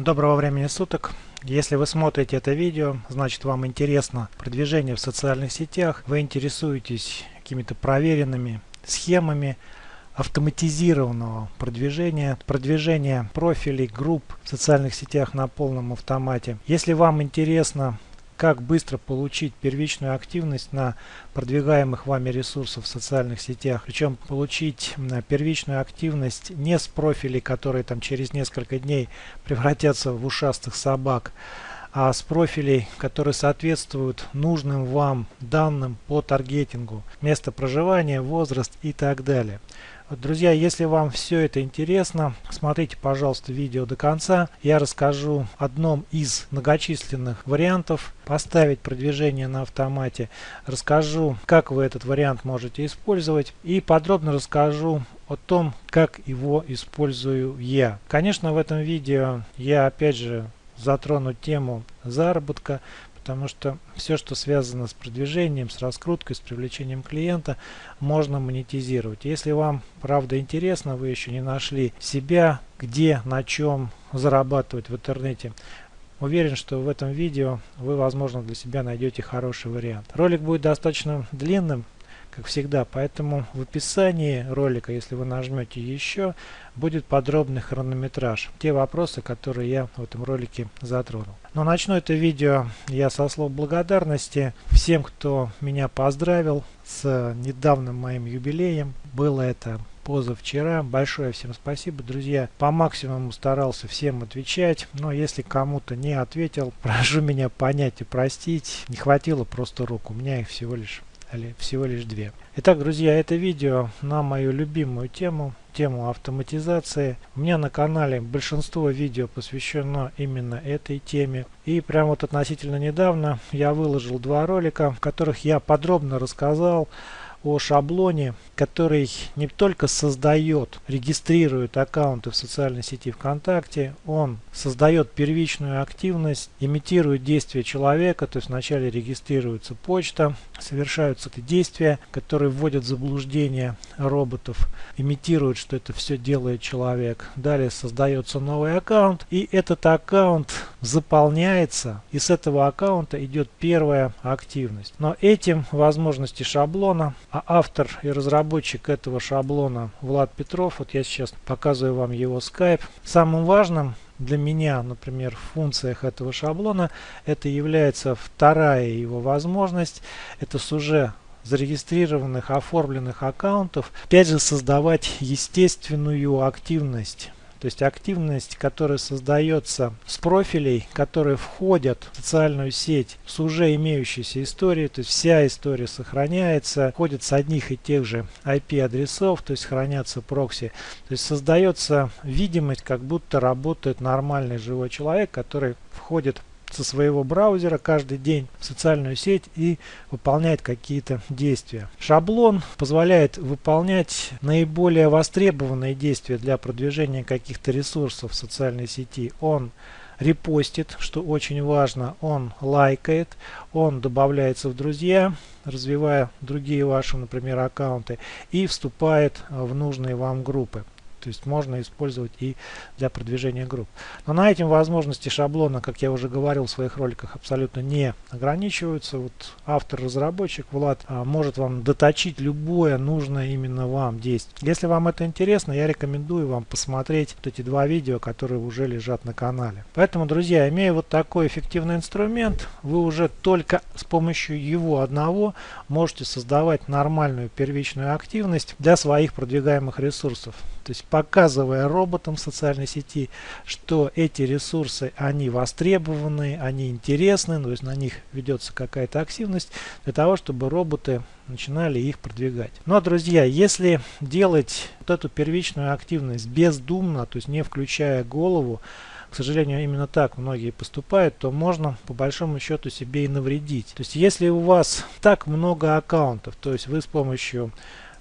Доброго времени суток. Если вы смотрите это видео, значит вам интересно продвижение в социальных сетях, вы интересуетесь какими-то проверенными схемами автоматизированного продвижения, продвижения профилей, групп в социальных сетях на полном автомате. Если вам интересно как быстро получить первичную активность на продвигаемых вами ресурсах в социальных сетях. Причем получить первичную активность не с профилей, которые там через несколько дней превратятся в ушастых собак, а с профилей, которые соответствуют нужным вам данным по таргетингу, место проживания, возраст и так далее. Друзья, если вам все это интересно, смотрите, пожалуйста, видео до конца. Я расскажу одном из многочисленных вариантов поставить продвижение на автомате. Расскажу, как вы этот вариант можете использовать и подробно расскажу о том, как его использую я. Конечно, в этом видео я опять же затрону тему заработка, потому что все, что связано с продвижением, с раскруткой, с привлечением клиента, можно монетизировать. Если вам правда интересно, вы еще не нашли себя, где, на чем зарабатывать в интернете, Уверен, что в этом видео вы, возможно, для себя найдете хороший вариант. Ролик будет достаточно длинным, как всегда. Поэтому в описании ролика, если вы нажмете еще, будет подробный хронометраж. Те вопросы, которые я в этом ролике затронул. Но начну это видео я со слов благодарности всем, кто меня поздравил с недавним моим юбилеем. Было это позавчера. Большое всем спасибо, друзья. По максимуму старался всем отвечать, но если кому-то не ответил, прошу меня понять и простить. Не хватило просто рук, у меня их всего лишь всего лишь две. Итак, друзья, это видео на мою любимую тему, тему автоматизации. У меня на канале большинство видео посвящено именно этой теме. И прямо вот относительно недавно я выложил два ролика, в которых я подробно рассказал о шаблоне, который не только создает, регистрирует аккаунты в социальной сети ВКонтакте, он создает первичную активность, имитирует действия человека, то есть вначале регистрируется почта, совершаются действия, которые вводят в заблуждение роботов, имитируют, что это все делает человек. Далее создается новый аккаунт, и этот аккаунт заполняется, и с этого аккаунта идет первая активность. Но этим возможности шаблона а автор и разработчик этого шаблона Влад Петров, вот я сейчас показываю вам его Skype. Самым важным для меня, например, в функциях этого шаблона, это является вторая его возможность. Это с уже зарегистрированных, оформленных аккаунтов, опять же создавать естественную активность то есть активность, которая создается с профилей, которые входят в социальную сеть с уже имеющейся историей, то есть вся история сохраняется, входит с одних и тех же IP-адресов, то есть хранятся прокси. То есть создается видимость, как будто работает нормальный живой человек, который входит со своего браузера каждый день в социальную сеть и выполняет какие-то действия. Шаблон позволяет выполнять наиболее востребованные действия для продвижения каких-то ресурсов в социальной сети. Он репостит, что очень важно, он лайкает, он добавляется в друзья, развивая другие ваши, например, аккаунты и вступает в нужные вам группы. То есть можно использовать и для продвижения групп. Но на этим возможности шаблона, как я уже говорил в своих роликах, абсолютно не ограничиваются. Вот автор-разработчик Влад а, может вам доточить любое нужное именно вам действие. Если вам это интересно, я рекомендую вам посмотреть вот эти два видео, которые уже лежат на канале. Поэтому, друзья, имея вот такой эффективный инструмент, вы уже только с помощью его одного можете создавать нормальную первичную активность для своих продвигаемых ресурсов. То есть показывая роботам социальной сети, что эти ресурсы, они востребованы, они интересны, то есть на них ведется какая-то активность, для того, чтобы роботы начинали их продвигать. Ну а друзья, если делать вот эту первичную активность бездумно, то есть не включая голову, к сожалению, именно так многие поступают, то можно по большому счету себе и навредить. То есть если у вас так много аккаунтов, то есть вы с помощью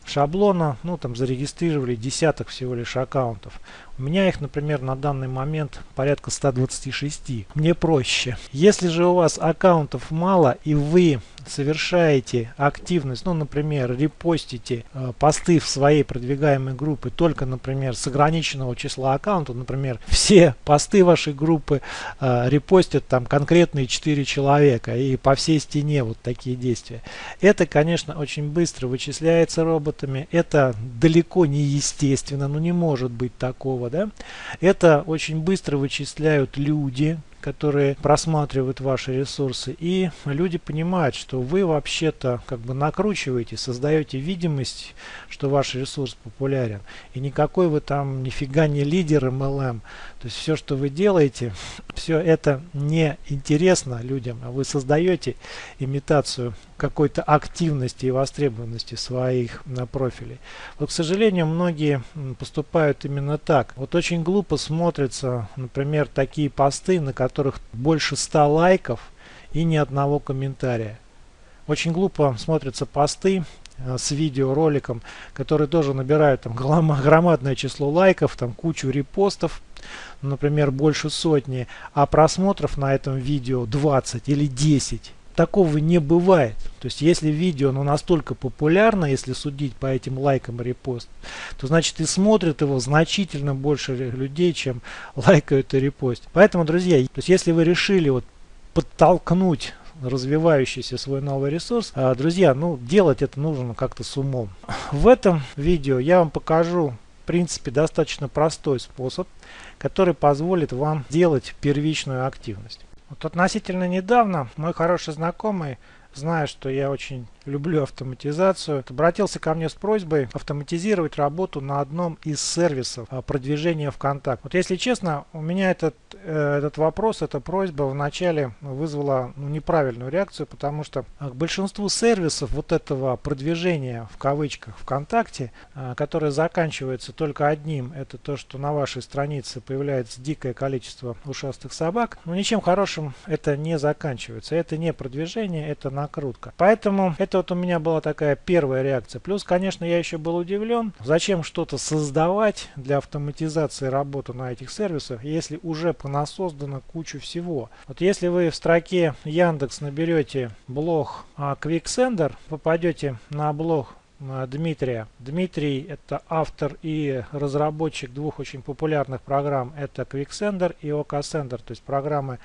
шаблона, ну там зарегистрировали десяток всего лишь аккаунтов. У меня их, например, на данный момент порядка 126. Мне проще. Если же у вас аккаунтов мало и вы совершаете активность, ну, например, репостите э, посты в своей продвигаемой группе только, например, с ограниченного числа аккаунтов, например, все посты вашей группы э, репостят там конкретные 4 человека и по всей стене вот такие действия. Это, конечно, очень быстро вычисляется роботами, это далеко не естественно, ну не может быть такого, да. Это очень быстро вычисляют люди, которые просматривают ваши ресурсы. И люди понимают, что вы вообще-то как бы накручиваете, создаете видимость, что ваш ресурс популярен. И никакой вы там нифига не лидер MLM. То есть все, что вы делаете, все это не интересно людям, а вы создаете имитацию какой-то активности и востребованности своих профилей. Вот, к сожалению, многие поступают именно так. Вот очень глупо смотрятся, например, такие посты, на которых больше 100 лайков и ни одного комментария. Очень глупо смотрятся посты э, с видеороликом, которые тоже набирают там громадное число лайков, там кучу репостов, например, больше сотни, а просмотров на этом видео 20 или 10. Такого не бывает. То есть, если видео ну, настолько популярно, если судить по этим лайкам репост, то значит и смотрят его значительно больше людей, чем лайкают и репост. Поэтому, друзья, то есть, если вы решили вот подтолкнуть развивающийся свой новый ресурс. А, друзья, ну делать это нужно как-то с умом. В этом видео я вам покажу в принципе достаточно простой способ, который позволит вам делать первичную активность. Вот относительно недавно мой хороший знакомый, зная, что я очень люблю автоматизацию, обратился ко мне с просьбой автоматизировать работу на одном из сервисов а, продвижения ВКонтакте. Вот если честно, у меня этот, э, этот вопрос, эта просьба вначале вызвала ну, неправильную реакцию, потому что к большинству сервисов вот этого продвижения в кавычках ВКонтакте, а, которое заканчивается только одним, это то, что на вашей странице появляется дикое количество ушастых собак, но ничем хорошим это не заканчивается. Это не продвижение, это накрутка. Поэтому это вот у меня была такая первая реакция. Плюс, конечно, я еще был удивлен, зачем что-то создавать для автоматизации работы на этих сервисах, если уже понасоздано кучу всего. Вот если вы в строке Яндекс наберете блог а, QuickSender, попадете на блог а, Дмитрия. Дмитрий это автор и разработчик двух очень популярных программ. Это QuickSender и OKSender, то есть программы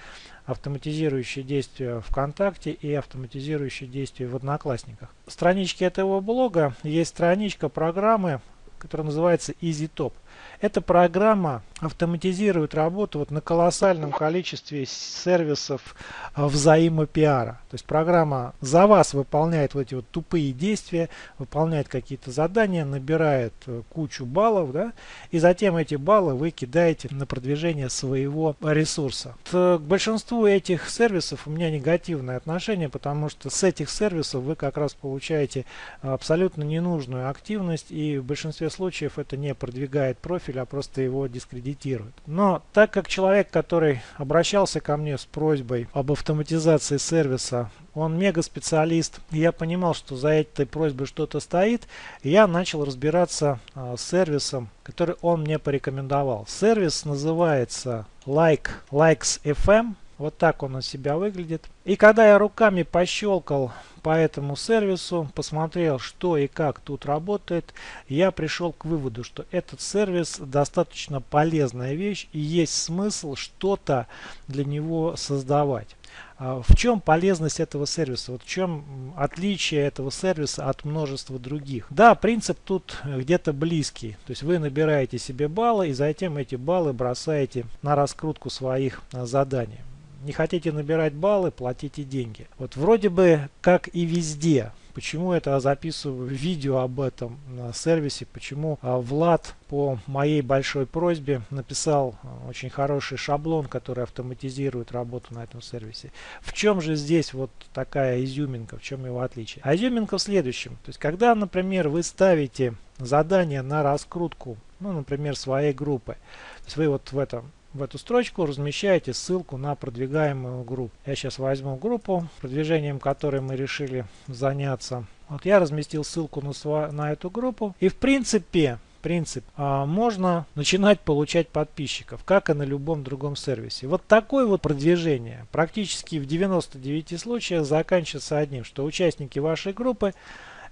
автоматизирующие действия ВКонтакте и автоматизирующие действия в Одноклассниках. В страничке этого блога есть страничка программы, которая называется EasyTop. Эта программа автоматизирует работу вот на колоссальном количестве сервисов а, взаимопиара. То есть программа за вас выполняет вот эти вот тупые действия, выполняет какие-то задания, набирает э, кучу баллов, да, и затем эти баллы вы кидаете на продвижение своего ресурса. К большинству этих сервисов у меня негативное отношение, потому что с этих сервисов вы как раз получаете абсолютно ненужную активность, и в большинстве случаев это не продвигает профиль, а просто его дискредитирует. Но так как человек, который обращался ко мне с просьбой об автоматизации сервиса, он мега специалист, я понимал, что за этой просьбой что-то стоит, я начал разбираться а, с сервисом, который он мне порекомендовал. Сервис называется Like Likes FM. Вот так он у себя выглядит. И когда я руками пощелкал по этому сервису, посмотрел, что и как тут работает, я пришел к выводу, что этот сервис достаточно полезная вещь и есть смысл что-то для него создавать. А в чем полезность этого сервиса? Вот в чем отличие этого сервиса от множества других? Да, принцип тут где-то близкий. То есть вы набираете себе баллы и затем эти баллы бросаете на раскрутку своих заданий. Не хотите набирать баллы, платите деньги. Вот вроде бы как и везде. Почему это записываю видео об этом на сервисе, почему а, Влад по моей большой просьбе написал а, очень хороший шаблон, который автоматизирует работу на этом сервисе. В чем же здесь вот такая изюминка, в чем его отличие? А изюминка в следующем. То есть когда, например, вы ставите задание на раскрутку, ну, например, своей группы, то есть вы вот в этом в эту строчку размещаете ссылку на продвигаемую группу. Я сейчас возьму группу, продвижением которой мы решили заняться. Вот я разместил ссылку на, на эту группу. И в принципе, принцип, а, можно начинать получать подписчиков, как и на любом другом сервисе. Вот такое вот продвижение практически в 99 случаях заканчивается одним, что участники вашей группы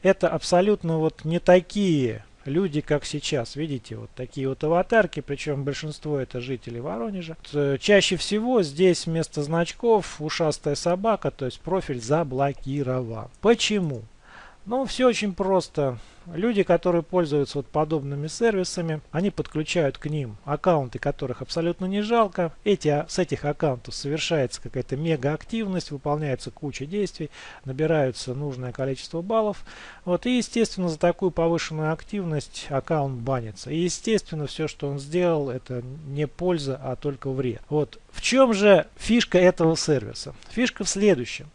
это абсолютно вот не такие люди, как сейчас. Видите, вот такие вот аватарки, причем большинство это жители Воронежа. Э, чаще всего здесь вместо значков ушастая собака, то есть профиль заблокирован. Почему? Ну, все очень просто. Люди, которые пользуются вот подобными сервисами, они подключают к ним аккаунты, которых абсолютно не жалко. Эти, а, с этих аккаунтов совершается какая-то мега активность, выполняется куча действий, набираются нужное количество баллов. Вот, и, естественно, за такую повышенную активность аккаунт банится. И, естественно, все, что он сделал, это не польза, а только вред. Вот, в чем же фишка этого сервиса? Фишка в следующем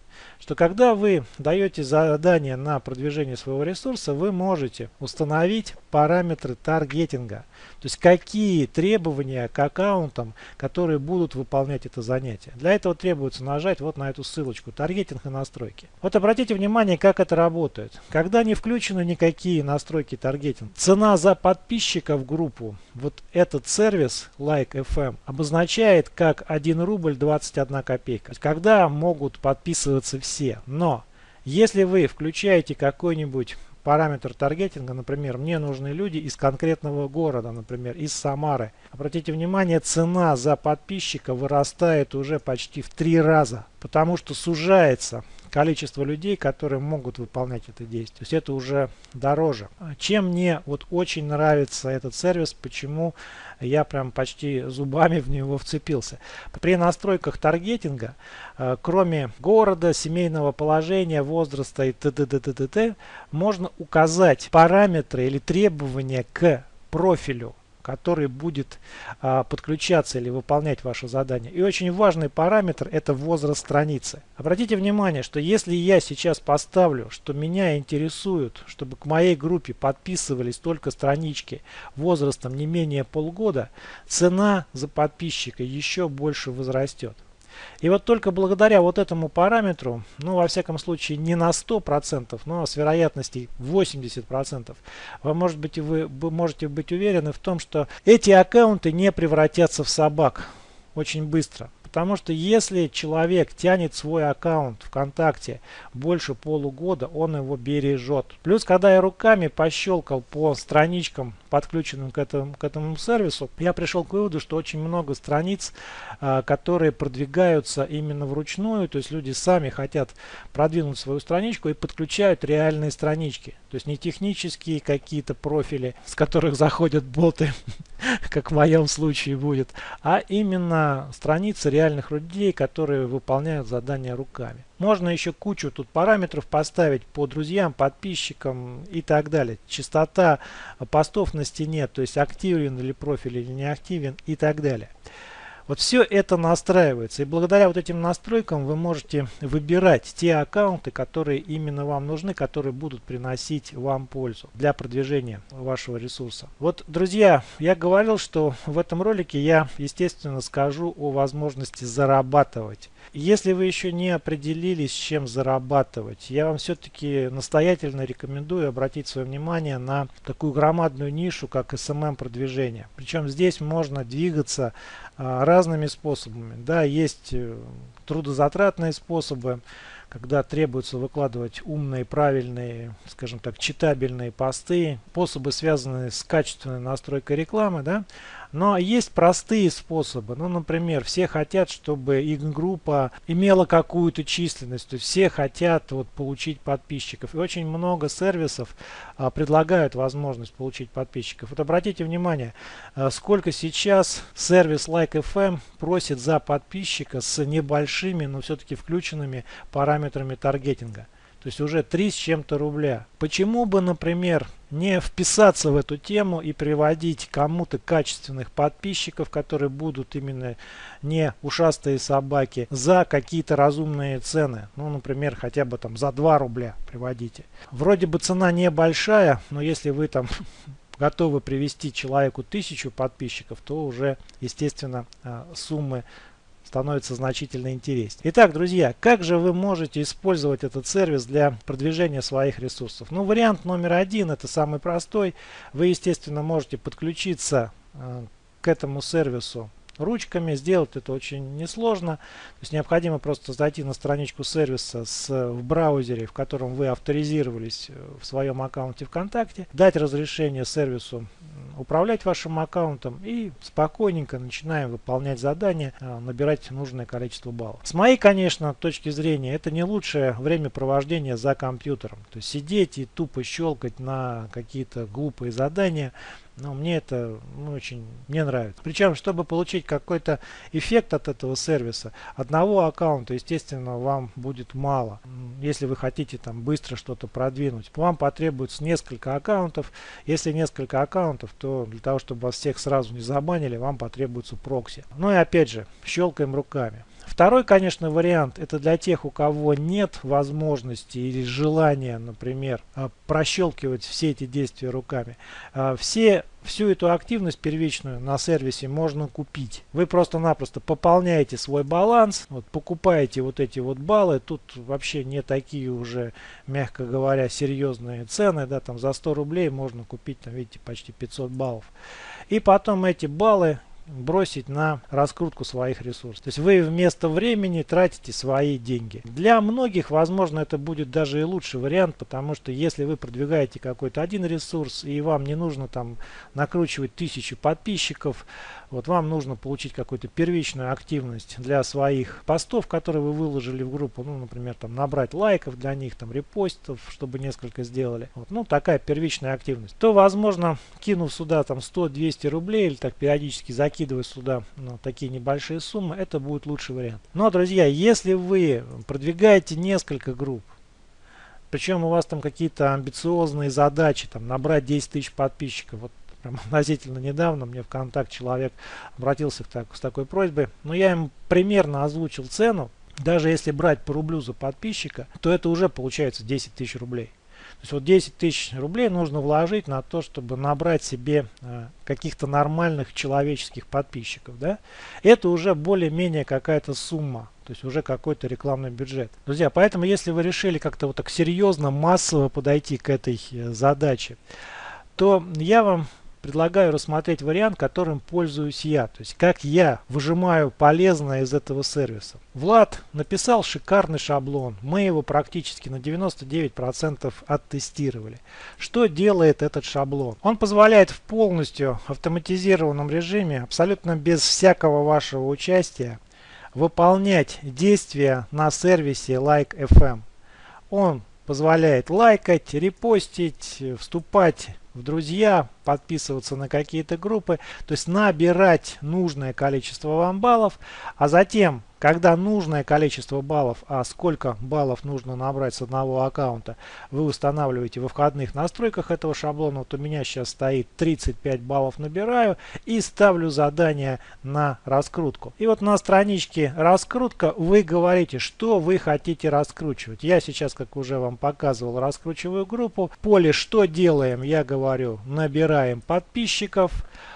что когда вы даете задание на продвижение своего ресурса, вы можете установить параметры таргетинга. То есть какие требования к аккаунтам, которые будут выполнять это занятие. Для этого требуется нажать вот на эту ссылочку «Таргетинг и настройки». Вот обратите внимание, как это работает. Когда не включены никакие настройки таргетинга, цена за подписчика в группу, вот этот сервис Like FM обозначает как 1 рубль 21 копейка. Когда могут подписываться все. Но если вы включаете какой-нибудь параметр таргетинга, например, мне нужны люди из конкретного города, например, из Самары. Обратите внимание, цена за подписчика вырастает уже почти в три раза, потому что сужается количество людей, которые могут выполнять это действие. То есть это уже дороже. Чем мне вот очень нравится этот сервис, почему я прям почти зубами в него вцепился. При настройках таргетинга, э, кроме города, семейного положения, возраста и т.д. можно указать параметры или требования к профилю который будет а, подключаться или выполнять ваше задание. И очень важный параметр это возраст страницы. Обратите внимание, что если я сейчас поставлю, что меня интересует, чтобы к моей группе подписывались только странички возрастом не менее полгода, цена за подписчика еще больше возрастет. И вот только благодаря вот этому параметру, ну во всяком случае не на 100%, но с вероятностью 80%, вы, может быть, вы можете быть уверены в том, что эти аккаунты не превратятся в собак очень быстро. Потому что если человек тянет свой аккаунт ВКонтакте больше полугода, он его бережет. Плюс, когда я руками пощелкал по страничкам, подключенным к этому, к этому сервису, я пришел к выводу, что очень много страниц, а, которые продвигаются именно вручную, то есть люди сами хотят продвинуть свою страничку и подключают реальные странички. То есть не технические какие-то профили, с которых заходят боты, как в моем случае будет, а именно страницы реальных людей, которые выполняют задания руками. Можно еще кучу тут параметров поставить по друзьям, подписчикам и так далее. Частота постов на стене, то есть активен ли профиль или не активен и так далее. Вот все это настраивается. И благодаря вот этим настройкам вы можете выбирать те аккаунты, которые именно вам нужны, которые будут приносить вам пользу для продвижения вашего ресурса. Вот, друзья, я говорил, что в этом ролике я, естественно, скажу о возможности зарабатывать. Если вы еще не определились, чем зарабатывать, я вам все-таки настоятельно рекомендую обратить свое внимание на такую громадную нишу, как SMM продвижение. Причем здесь можно двигаться а, разными способами. Да, есть э, трудозатратные способы, когда требуется выкладывать умные, правильные, скажем так, читабельные посты, способы, связанные с качественной настройкой рекламы, да, но есть простые способы. Ну, например, все хотят, чтобы их группа имела какую-то численность. То есть все хотят вот, получить подписчиков. И очень много сервисов а, предлагают возможность получить подписчиков. Вот обратите внимание, а, сколько сейчас сервис Like.fm просит за подписчика с небольшими, но все-таки включенными параметрами таргетинга. То есть уже 3 с чем-то рубля. Почему бы, например, не вписаться в эту тему и приводить кому-то качественных подписчиков, которые будут именно не ушастые собаки, за какие-то разумные цены. Ну, например, хотя бы там за 2 рубля приводите. Вроде бы цена небольшая, но если вы там готовы привести человеку тысячу подписчиков, то уже, естественно, а, суммы становится значительно интереснее. Итак, друзья, как же вы можете использовать этот сервис для продвижения своих ресурсов? Ну, вариант номер один, это самый простой. Вы, естественно, можете подключиться э, к этому сервису ручками. Сделать это очень несложно. То есть необходимо просто зайти на страничку сервиса с, в браузере, в котором вы авторизировались э, в своем аккаунте ВКонтакте, дать разрешение сервису управлять вашим аккаунтом и спокойненько начинаем выполнять задания, э, набирать нужное количество баллов. С моей, конечно, точки зрения, это не лучшее времяпровождение за компьютером. То есть сидеть и тупо щелкать на какие-то глупые задания – но мне это ну, очень не нравится. Причем, чтобы получить какой-то эффект от этого сервиса, одного аккаунта, естественно, вам будет мало. Если вы хотите там быстро что-то продвинуть, вам потребуется несколько аккаунтов. Если несколько аккаунтов, то для того, чтобы вас всех сразу не забанили, вам потребуется прокси. Ну и опять же, щелкаем руками. Второй, конечно, вариант, это для тех, у кого нет возможности или желания, например, а, прощелкивать все эти действия руками. А, все всю эту активность первичную на сервисе можно купить. Вы просто-напросто пополняете свой баланс, вот, покупаете вот эти вот баллы. Тут вообще не такие уже, мягко говоря, серьезные цены. Да, там за 100 рублей можно купить, там, видите, почти 500 баллов. И потом эти баллы бросить на раскрутку своих ресурсов. То есть вы вместо времени тратите свои деньги. Для многих, возможно, это будет даже и лучший вариант, потому что если вы продвигаете какой-то один ресурс и вам не нужно там накручивать тысячи подписчиков, вот вам нужно получить какую-то первичную активность для своих постов, которые вы выложили в группу, ну, например, там набрать лайков для них, там репостов, чтобы несколько сделали. Вот, ну, такая первичная активность. То, возможно, кинув сюда там 100-200 рублей или так периодически закидывая сюда ну, такие небольшие суммы, это будет лучший вариант. Но, друзья, если вы продвигаете несколько групп, причем у вас там какие-то амбициозные задачи, там набрать 10 тысяч подписчиков, вот прям относительно недавно мне в контакт человек обратился так, с такой просьбой. Но я им примерно озвучил цену. Даже если брать по рублю за подписчика, то это уже получается 10 тысяч рублей. То есть вот 10 тысяч рублей нужно вложить на то, чтобы набрать себе э, каких-то нормальных человеческих подписчиков. Да? Это уже более-менее какая-то сумма. То есть уже какой-то рекламный бюджет. Друзья, поэтому если вы решили как-то вот так серьезно, массово подойти к этой э, задаче, то я вам предлагаю рассмотреть вариант, которым пользуюсь я. То есть как я выжимаю полезное из этого сервиса. Влад написал шикарный шаблон. Мы его практически на 99% оттестировали. Что делает этот шаблон? Он позволяет в полностью автоматизированном режиме, абсолютно без всякого вашего участия, выполнять действия на сервисе Like.fm. Он позволяет лайкать, репостить, вступать в друзья, подписываться на какие-то группы, то есть набирать нужное количество вам баллов, а затем когда нужное количество баллов, а сколько баллов нужно набрать с одного аккаунта, вы устанавливаете во входных настройках этого шаблона. Вот у меня сейчас стоит 35 баллов набираю и ставлю задание на раскрутку. И вот на страничке раскрутка вы говорите, что вы хотите раскручивать. Я сейчас, как уже вам показывал, раскручиваю группу. поле «Что делаем?» я говорю, набираем подписчиков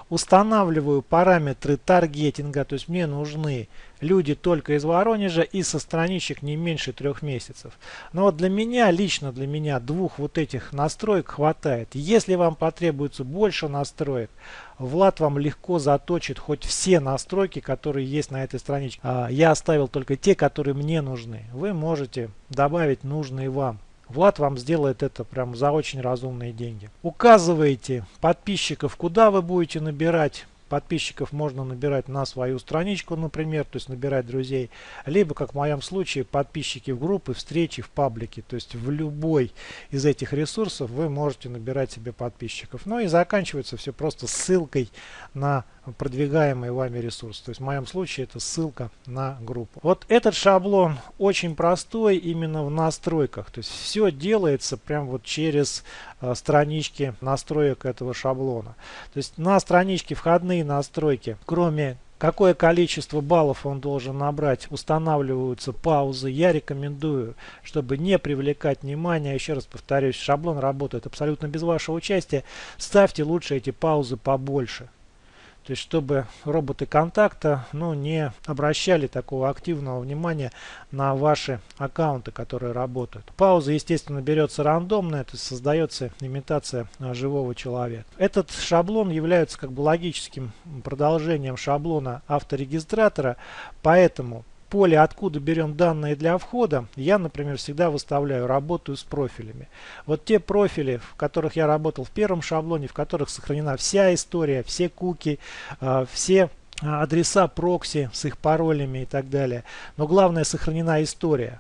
устанавливаю параметры таргетинга, то есть мне нужны люди только из Воронежа и со страничек не меньше трех месяцев. Но вот для меня, лично для меня, двух вот этих настроек хватает. Если вам потребуется больше настроек, Влад вам легко заточит хоть все настройки, которые есть на этой страничке. А, я оставил только те, которые мне нужны. Вы можете добавить нужные вам. Влад вам сделает это прям за очень разумные деньги. Указываете подписчиков, куда вы будете набирать подписчиков можно набирать на свою страничку, например, то есть набирать друзей, либо, как в моем случае, подписчики в группы, встречи в паблике, то есть в любой из этих ресурсов вы можете набирать себе подписчиков. Ну и заканчивается все просто ссылкой на продвигаемый вами ресурс. То есть в моем случае это ссылка на группу. Вот этот шаблон очень простой именно в настройках. То есть все делается прям вот через э, странички настроек этого шаблона. То есть на страничке входные настройки, кроме какое количество баллов он должен набрать, устанавливаются паузы. Я рекомендую, чтобы не привлекать внимание, еще раз повторюсь, шаблон работает абсолютно без вашего участия, ставьте лучше эти паузы побольше. То есть, чтобы роботы контакта ну, не обращали такого активного внимания на ваши аккаунты, которые работают. Пауза, естественно, берется рандомная, то есть создается имитация а, живого человека. Этот шаблон является как бы логическим продолжением шаблона авторегистратора, поэтому поле, откуда берем данные для входа, я, например, всегда выставляю «Работаю с профилями». Вот те профили, в которых я работал в первом шаблоне, в которых сохранена вся история, все куки, а, все а, адреса прокси с их паролями и так далее. Но главное сохранена история.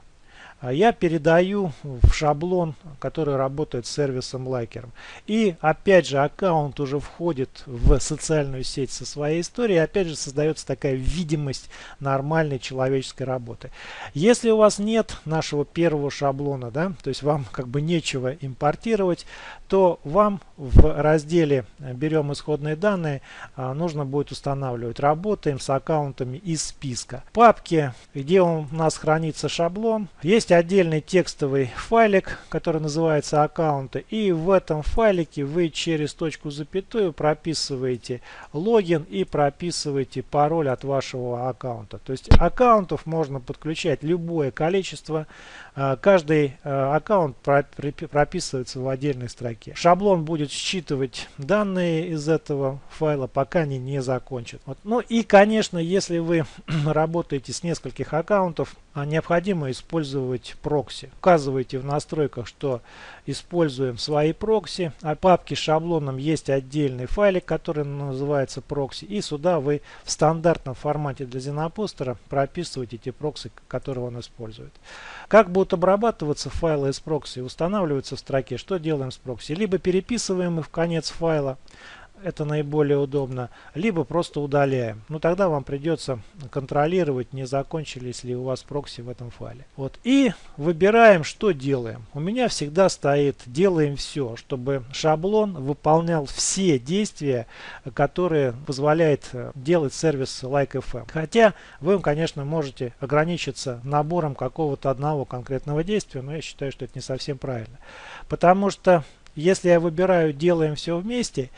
А я передаю в шаблон, который работает с сервисом лайкером. И опять же аккаунт уже входит в социальную сеть со своей историей. Опять же создается такая видимость нормальной человеческой работы. Если у вас нет нашего первого шаблона, да, то есть вам как бы нечего импортировать, то вам в разделе «Берем исходные данные» а, нужно будет устанавливать «Работаем с аккаунтами из списка». Папки, где у нас хранится шаблон, есть отдельный текстовый файлик, который называется аккаунты. И в этом файлике вы через точку запятую прописываете логин и прописываете пароль от вашего аккаунта. То есть аккаунтов можно подключать любое количество. А, каждый а, аккаунт прописывается в отдельной строке. Шаблон будет считывать данные из этого файла, пока они не закончатся. Вот. Ну и, конечно, если вы работаете с нескольких аккаунтов, необходимо использовать прокси. Указывайте в настройках, что используем свои прокси. А папке с шаблоном есть отдельный файлик, который называется прокси. И сюда вы в стандартном формате для ZennoPoster а прописываете те прокси, которые он использует. Как будут обрабатываться файлы из прокси? Устанавливаются в строке. Что делаем с прокси? Либо переписываем их в конец файла, это наиболее удобно, либо просто удаляем. Ну тогда вам придется контролировать, не закончились ли у вас прокси в этом файле. Вот. И выбираем, что делаем. У меня всегда стоит «делаем все», чтобы шаблон выполнял все действия, которые позволяет э, делать сервис Like.fm. Хотя вы, конечно, можете ограничиться набором какого-то одного конкретного действия, но я считаю, что это не совсем правильно. Потому что если я выбираю «делаем все вместе»,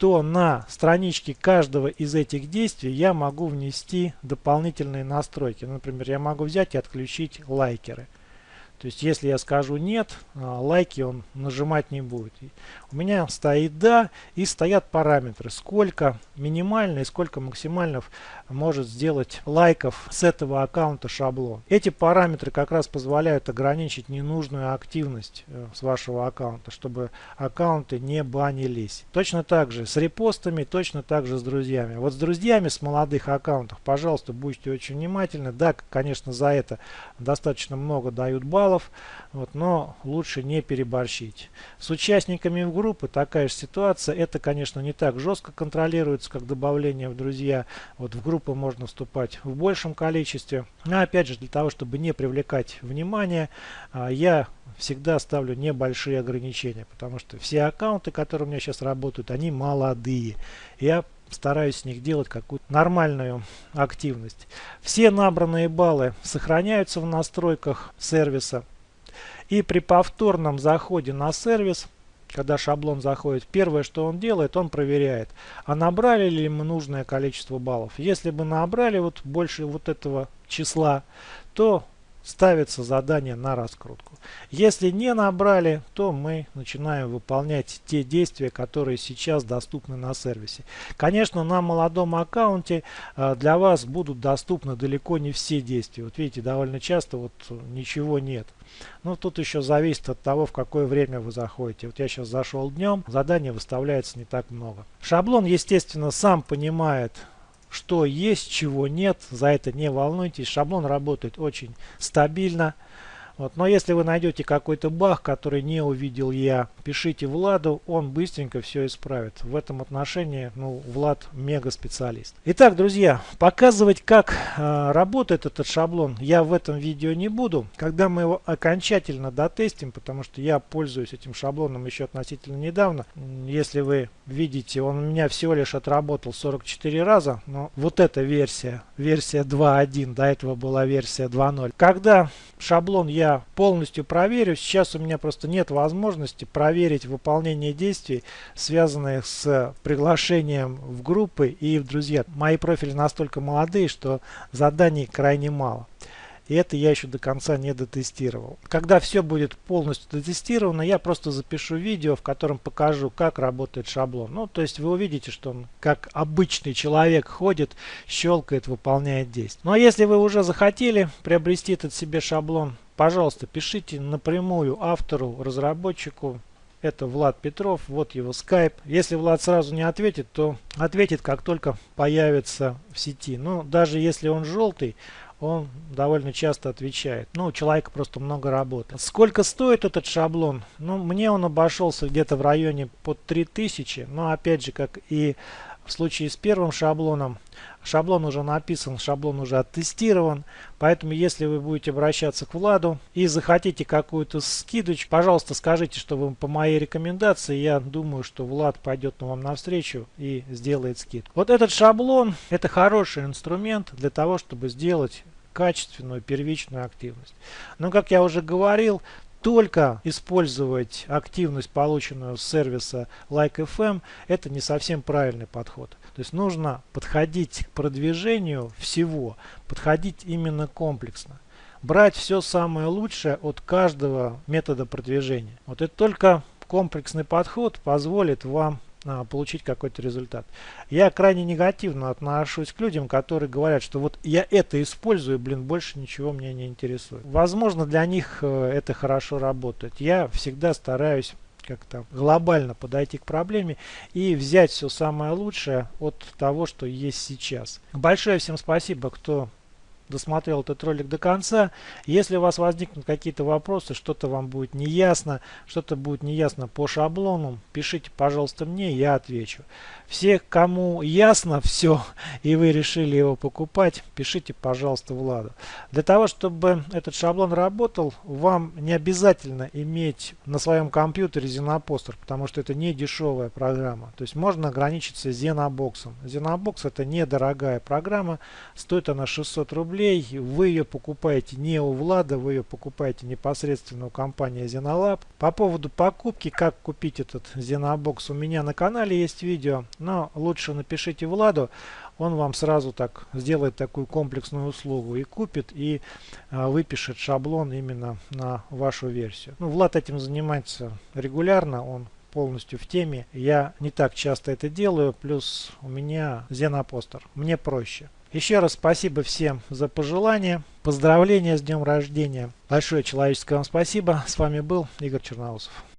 то на страничке каждого из этих действий я могу внести дополнительные настройки. Например, я могу взять и отключить лайкеры. То есть, если я скажу нет, а, лайки он нажимать не будет. У меня стоит да и стоят параметры. Сколько минимально и сколько максимально может сделать лайков с этого аккаунта шаблон. Эти параметры как раз позволяют ограничить ненужную активность э, с вашего аккаунта, чтобы аккаунты не банились. Точно так же с репостами, точно так же с друзьями. Вот с друзьями с молодых аккаунтов, пожалуйста, будьте очень внимательны. Да, конечно, за это достаточно много дают баллов вот, но лучше не переборщить. С участниками в группы такая же ситуация. Это, конечно, не так жестко контролируется, как добавление в друзья. Вот в группы можно вступать в большем количестве. Но опять же, для того, чтобы не привлекать внимание, а, я всегда ставлю небольшие ограничения, потому что все аккаунты, которые у меня сейчас работают, они молодые. Я стараюсь с них делать какую-то нормальную активность. Все набранные баллы сохраняются в настройках сервиса. И при повторном заходе на сервис, когда шаблон заходит, первое, что он делает, он проверяет, а набрали ли мы нужное количество баллов. Если бы набрали вот больше вот этого числа, то ставится задание на раскрутку. Если не набрали, то мы начинаем выполнять те действия, которые сейчас доступны на сервисе. Конечно, на молодом аккаунте э, для вас будут доступны далеко не все действия. Вот видите, довольно часто вот ничего нет. Но тут еще зависит от того, в какое время вы заходите. Вот я сейчас зашел днем, заданий выставляется не так много. Шаблон, естественно, сам понимает, что есть, чего нет. За это не волнуйтесь. Шаблон работает очень стабильно. Вот. Но если вы найдете какой-то баг, который не увидел я, пишите Владу, он быстренько все исправит. В этом отношении ну, Влад мега специалист. Итак, друзья, показывать, как э, работает этот шаблон, я в этом видео не буду. Когда мы его окончательно дотестим, потому что я пользуюсь этим шаблоном еще относительно недавно. Если вы видите, он у меня всего лишь отработал 44 раза, но вот эта версия, версия 2.1, до этого была версия 2.0. Когда шаблон я полностью проверю. Сейчас у меня просто нет возможности проверить выполнение действий, связанных с приглашением в группы и в друзья. Мои профили настолько молодые, что заданий крайне мало. И это я еще до конца не дотестировал. Когда все будет полностью дотестировано, я просто запишу видео, в котором покажу, как работает шаблон. Ну, то есть вы увидите, что он как обычный человек ходит, щелкает, выполняет действия. Ну, а если вы уже захотели приобрести этот себе шаблон, пожалуйста, пишите напрямую автору, разработчику, это Влад Петров, вот его скайп. Если Влад сразу не ответит, то ответит, как только появится в сети. Ну, даже если он желтый, он довольно часто отвечает. Ну, у человека просто много работы. Сколько стоит этот шаблон? Ну, мне он обошелся где-то в районе под 3000. Но опять же, как и в случае с первым шаблоном, шаблон уже написан, шаблон уже оттестирован. Поэтому, если вы будете обращаться к Владу и захотите какую-то скидочку, пожалуйста, скажите, что вы по моей рекомендации. Я думаю, что Влад пойдет вам навстречу и сделает скид. Вот этот шаблон, это хороший инструмент для того, чтобы сделать качественную первичную активность. Но, как я уже говорил, только использовать активность, полученную с сервиса Like.fm, это не совсем правильный подход. То есть нужно подходить к продвижению всего, подходить именно комплексно. Брать все самое лучшее от каждого метода продвижения. Вот это только комплексный подход позволит вам получить какой-то результат. Я крайне негативно отношусь к людям, которые говорят, что вот я это использую, блин, больше ничего меня не интересует. Возможно, для них э, это хорошо работает. Я всегда стараюсь как-то глобально подойти к проблеме и взять все самое лучшее от того, что есть сейчас. Большое всем спасибо, кто досмотрел этот ролик до конца. Если у вас возникнут какие-то вопросы, что-то вам будет неясно, что-то будет неясно по шаблону, пишите, пожалуйста, мне, я отвечу. Все, кому ясно все, и вы решили его покупать, пишите, пожалуйста, Владу. Для того, чтобы этот шаблон работал, вам не обязательно иметь на своем компьютере Xenoposter, потому что это не дешевая программа. То есть можно ограничиться Xenobox. Xenobox это недорогая программа, стоит она 600 рублей. Вы ее покупаете не у Влада, вы ее покупаете непосредственно у компании Xenolab. По поводу покупки, как купить этот Xenobox, у меня на канале есть видео но лучше напишите Владу, он вам сразу так сделает такую комплексную услугу и купит, и а, выпишет шаблон именно на вашу версию. Ну, Влад этим занимается регулярно, он полностью в теме. Я не так часто это делаю, плюс у меня Xenopostер. Мне проще. Еще раз спасибо всем за пожелания, поздравления с днем рождения. Большое человеческое вам спасибо. С вами был Игорь Черноусов.